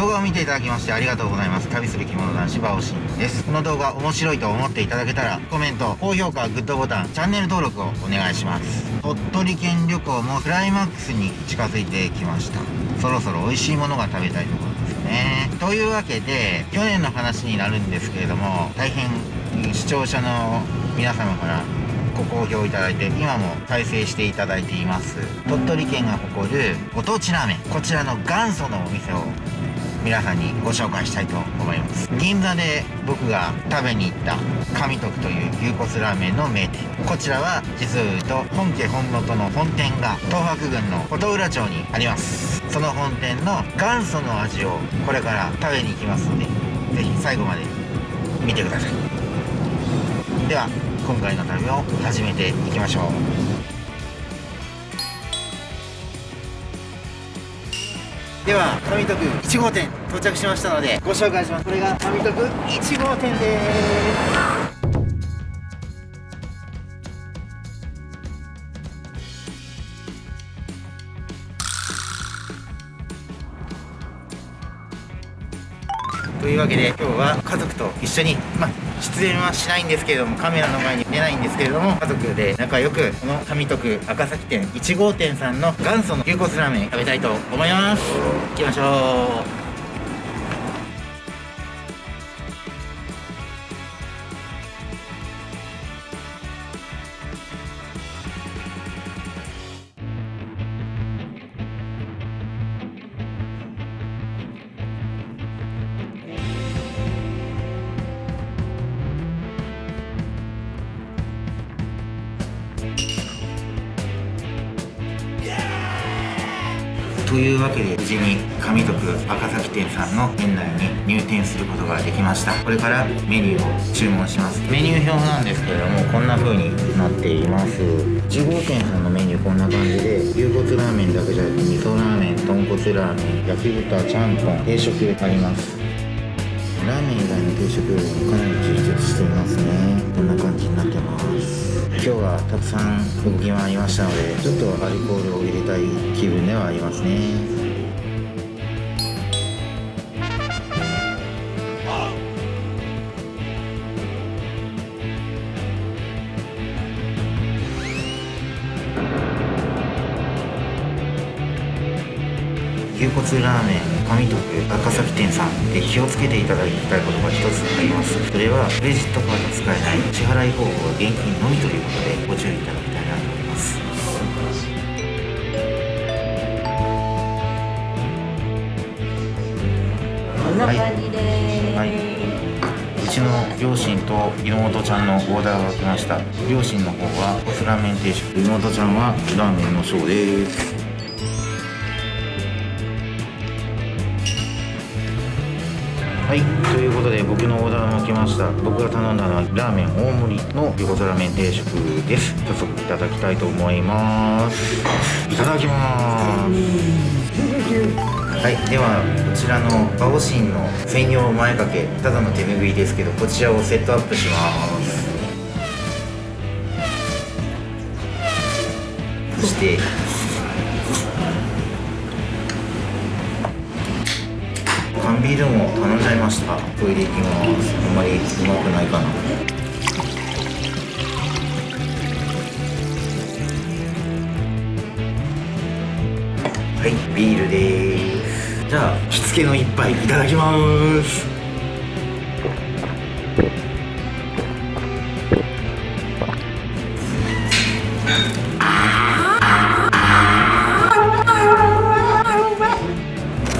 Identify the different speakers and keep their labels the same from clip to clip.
Speaker 1: 動画を見ていただきましてありがとうございます。旅する着物男子バオシンです。この動画面白いと思っていただけたらコメント高評価グッドボタンチャンネル登録をお願いします。鳥取県旅行もクライマックスに近づいてきました。そろそろ美味しいものが食べたいところですね。というわけで去年の話になるんですけれども大変視聴者の皆様からご好評いただいて今も再生していただいています。鳥取県が誇るご当地ラーメンこちらの元祖のお店を皆さんにご紹介したいと思います。銀座で僕が食べに行った神徳という牛骨ラーメンの名店。こちらは実を言うと本家本元の本店が東博郡の琴浦町にあります。その本店の元祖の味をこれから食べに行きますので是非最後まで見てください。では今回の旅を始めていきましょう。では上徳1号店到着しましたのでご紹介します。これが上徳1号店です。というわけで今日は家族と一緒に、まあ、出演はしないんですけれどもカメラの前に出ないんですけれども家族で仲良くこの上徳赤崎店1号店さんの元祖の牛骨ラーメン食べたいと思います。行きましょう。というわけで無事に神徳赤崎店さんの店内に入店することができました。これからメニューを注文します。メニュー表なんですけれどもこんな風になっています。1号店さんのメニューこんな感じで牛骨ラーメンだけじゃなくて味噌ラーメン豚骨ラーメン焼き豚ちゃんぽん定食あります。ラーメン以外の定食よりもかなり充実していますね。こんな感じになってます。今日はたくさん動き回りましたのでちょっとアルコールを入れたい気分ではありますね。牛骨ラーメン上徳赤崎店さんで気をつけていただきたいことが一つあります。それはクレジットカード使えない。支払い方法は現金のみということでご注意いただきたいなと思います。
Speaker 2: こんな感じで、
Speaker 1: はい、うちの両親と妹ちゃんのオーダーが来ました。両親の方はコスラーメン定食。妹ちゃんはラーメンのショーです。はい。ということで僕のオーダーも来ました。僕が頼んだのはラーメン大盛りの横皿麺定食です。早速いただきたいと思います。いただきます。はい。ではこちらのバオシンの専用前掛けただの手拭いですけどこちらをセットアップします。そして缶ビールも頼んじゃいました。トイレ行きますあんまりうまくないかな。はいビールです。じゃあ着付けの一杯いただきます。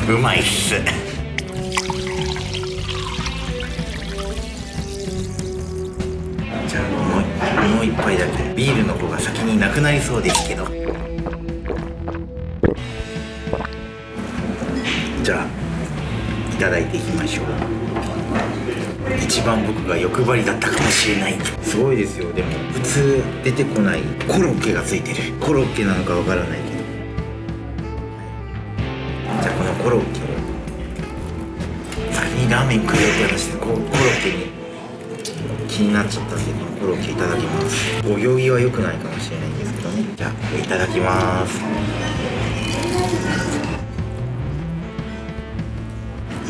Speaker 1: うまいっす。もう一杯だけ。ビールの方が先になくなりそうですけど。じゃあいただいていきましょう。一番僕が欲張りだったかもしれない。すごいですよ。でも普通出てこないコロッケがついてる。コロッケなのかわからないけど。じゃあこのコロッケを。先にラーメン食えよって話でこうコロッケに気になっちゃったんでコロッケいただきます。お行儀は良くないかもしれないんですけどね。じゃあいただきます。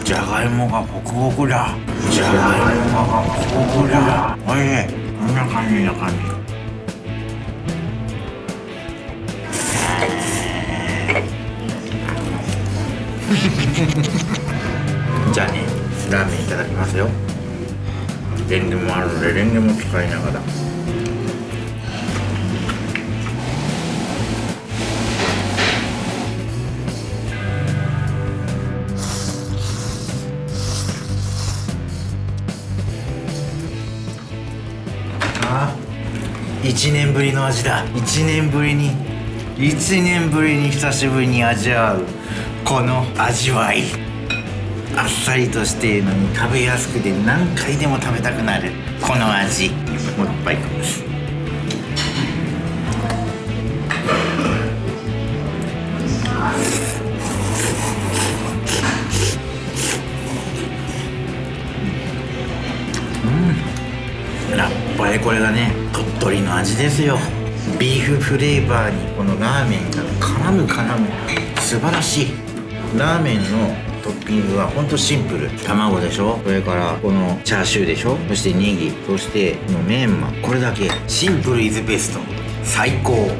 Speaker 1: じゃがいもがホクホクだ。じゃがいもがホクホクだ。おいしいこんな感じな感じ。じゃあねラーメンいただきますよレンゲもあるのでレンゲも使いながら。あ1年ぶりの味だ。1年ぶりに1年ぶりに久しぶりに味わうこの味わい。あっさりとしているのに食べやすくて何回でも食べたくなるこの味。もう一杯いきますうん。やっぱりこれがね鳥取の味ですよ。ビーフフレーバーにこのラーメンが絡む絡む。素晴らしい。ラーメンのトッピングはほんとシンプル。卵でしょ？それからこのチャーシューでしょ？そしてネギ。そしてこのメンマこれだけ。シンプルイズベスト。最高。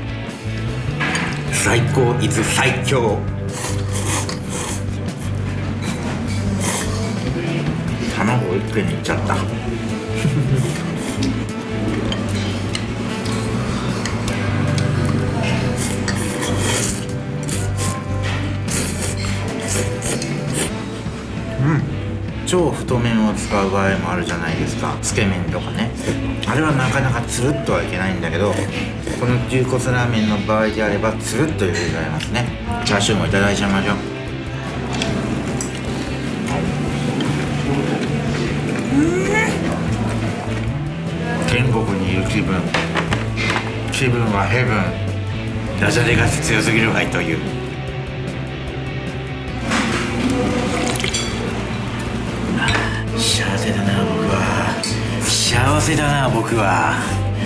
Speaker 1: 最高イズ最強。卵一気にいっちゃったうん。超太麺を使う場合もあるじゃないですか。つけ麺とかね。あれはなかなかつるっとはいけないんだけどこの牛骨ラーメンの場合であればつるっと入れられますね。チャーシューもいただいちゃいましょう。天国にいる気分気分はヘブンダジャレが強すぎるわいという幸せだな僕は。幸せだな僕は。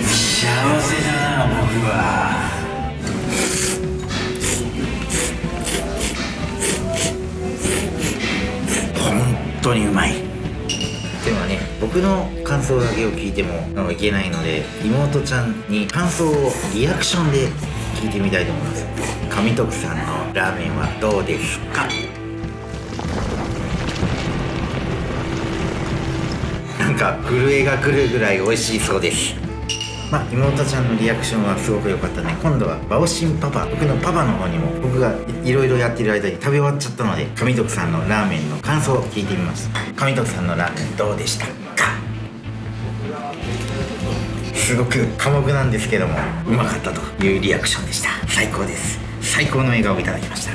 Speaker 1: 幸せだな僕は本当にうまい。ではね僕の感想だけを聞いてもいけないので妹ちゃんに感想をリアクションで聞いてみたいと思います。上徳さんのラーメンはどうですか？か震えが来るぐらい美味しいそうです。まあ妹ちゃんのリアクションはすごく良かったね。今度はバオシンパパ僕のパパの方にも僕がいろいろやってる間に食べ終わっちゃったので上徳さんのラーメンの感想を聞いてみます。上徳さんのラーメンどうでしたか？すごく寡黙なんですけどもうまかったというリアクションでした。最高です。最高の笑顔をいただきました。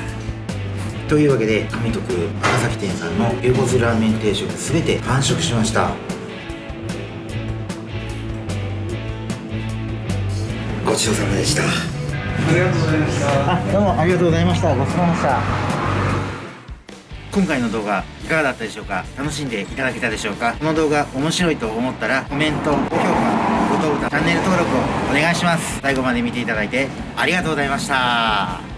Speaker 1: というわけで上徳赤崎店さんの牛骨ラーメン定食全て完食しました。ごちそうさまでした。
Speaker 2: ありがとうございました。
Speaker 1: あどうもありがとうございました。ごちそうさまでした。今回の動画いかがだったでしょうか？楽しんでいただけたでしょうか？この動画面白いと思ったらコメント高評価グッドボタンチャンネル登録をお願いします。最後まで見ていただいてありがとうございました